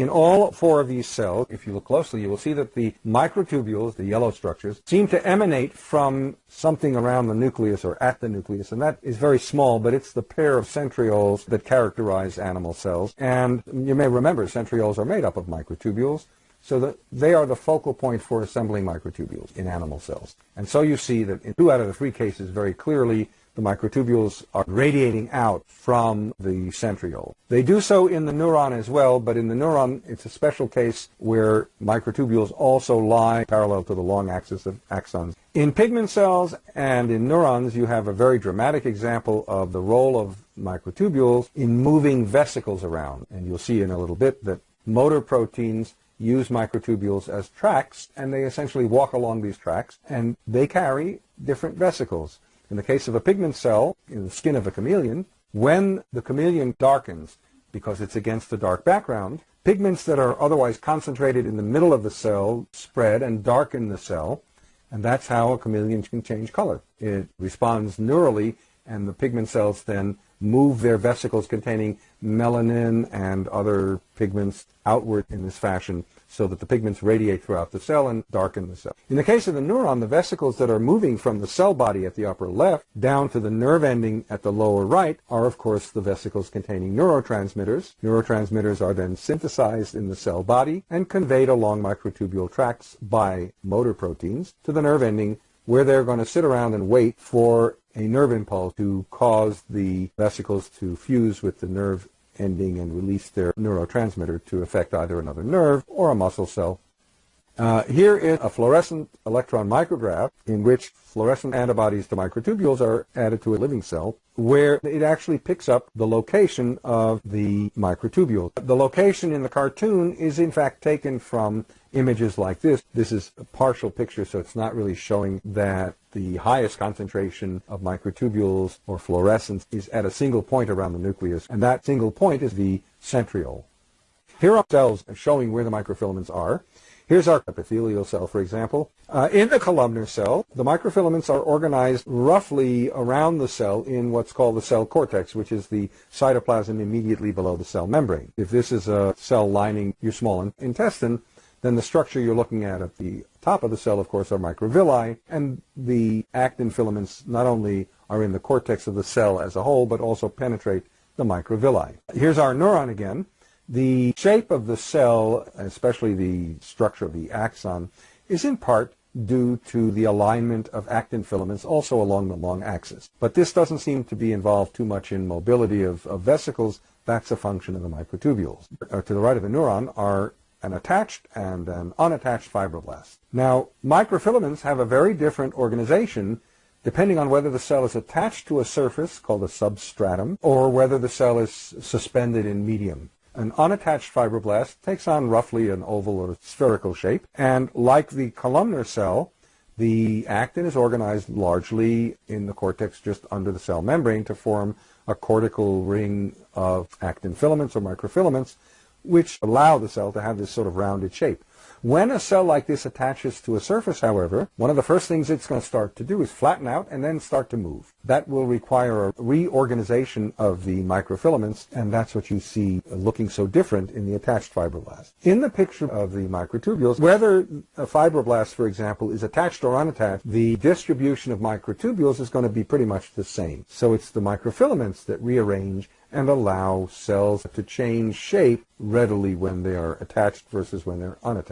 In all four of these cells, if you look closely, you will see that the microtubules, the yellow structures, seem to emanate from something around the nucleus or at the nucleus, and that is very small, but it's the pair of centrioles that characterize animal cells. And you may remember centrioles are made up of microtubules, so that they are the focal point for assembling microtubules in animal cells. And so you see that in two out of the three cases very clearly the microtubules are radiating out from the centriole. They do so in the neuron as well, but in the neuron it's a special case where microtubules also lie parallel to the long axis of axons. In pigment cells and in neurons you have a very dramatic example of the role of microtubules in moving vesicles around. And you'll see in a little bit that motor proteins use microtubules as tracks, and they essentially walk along these tracks, and they carry different vesicles. In the case of a pigment cell in the skin of a chameleon, when the chameleon darkens because it's against a dark background, pigments that are otherwise concentrated in the middle of the cell spread and darken the cell, and that's how a chameleon can change color. It responds neurally, and the pigment cells then move their vesicles containing melanin and other pigments outward in this fashion so that the pigments radiate throughout the cell and darken the cell. In the case of the neuron, the vesicles that are moving from the cell body at the upper left down to the nerve ending at the lower right are, of course, the vesicles containing neurotransmitters. Neurotransmitters are then synthesized in the cell body and conveyed along microtubule tracts by motor proteins to the nerve ending where they're going to sit around and wait for a nerve impulse to cause the vesicles to fuse with the nerve ending and release their neurotransmitter to affect either another nerve or a muscle cell. Uh, here is a fluorescent electron micrograph in which fluorescent antibodies to microtubules are added to a living cell where it actually picks up the location of the microtubule. The location in the cartoon is in fact taken from images like this. This is a partial picture, so it's not really showing that the highest concentration of microtubules or fluorescence is at a single point around the nucleus, and that single point is the centriole. Here are cells showing where the microfilaments are. Here's our epithelial cell, for example. Uh, in the columnar cell, the microfilaments are organized roughly around the cell in what's called the cell cortex, which is the cytoplasm immediately below the cell membrane. If this is a cell lining your small intestine, then the structure you're looking at at the top of the cell, of course, are microvilli, and the actin filaments not only are in the cortex of the cell as a whole, but also penetrate the microvilli. Here's our neuron again. The shape of the cell, especially the structure of the axon, is in part due to the alignment of actin filaments also along the long axis. But this doesn't seem to be involved too much in mobility of, of vesicles. That's a function of the microtubules. Uh, to the right of the neuron are an attached and an unattached fibroblast. Now, microfilaments have a very different organization depending on whether the cell is attached to a surface called a substratum or whether the cell is suspended in medium. An unattached fibroblast takes on roughly an oval or spherical shape, and like the columnar cell, the actin is organized largely in the cortex just under the cell membrane to form a cortical ring of actin filaments or microfilaments which allow the cell to have this sort of rounded shape. When a cell like this attaches to a surface, however, one of the first things it's going to start to do is flatten out and then start to move. That will require a reorganization of the microfilaments, and that's what you see looking so different in the attached fibroblast. In the picture of the microtubules, whether a fibroblast, for example, is attached or unattached, the distribution of microtubules is going to be pretty much the same. So it's the microfilaments that rearrange and allow cells to change shape readily when they are attached versus when they're unattached.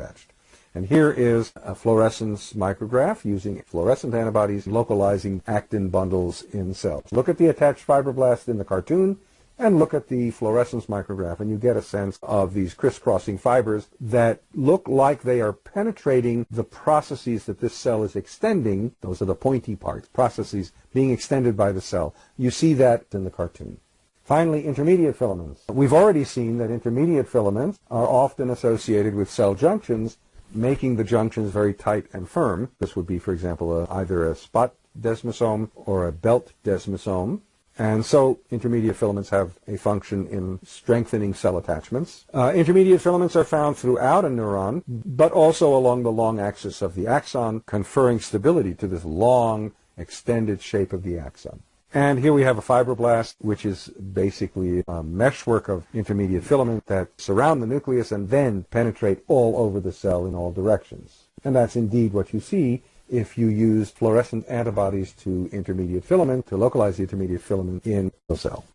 And here is a fluorescence micrograph using fluorescent antibodies localizing actin bundles in cells. Look at the attached fibroblast in the cartoon and look at the fluorescence micrograph and you get a sense of these crisscrossing fibers that look like they are penetrating the processes that this cell is extending. Those are the pointy parts, processes being extended by the cell. You see that in the cartoon. Finally, intermediate filaments. We've already seen that intermediate filaments are often associated with cell junctions, making the junctions very tight and firm. This would be, for example, a, either a spot desmosome or a belt desmosome. And so intermediate filaments have a function in strengthening cell attachments. Uh, intermediate filaments are found throughout a neuron, but also along the long axis of the axon, conferring stability to this long, extended shape of the axon. And here we have a fibroblast, which is basically a meshwork of intermediate filament that surround the nucleus and then penetrate all over the cell in all directions. And that's indeed what you see if you use fluorescent antibodies to intermediate filament to localize the intermediate filament in the cell.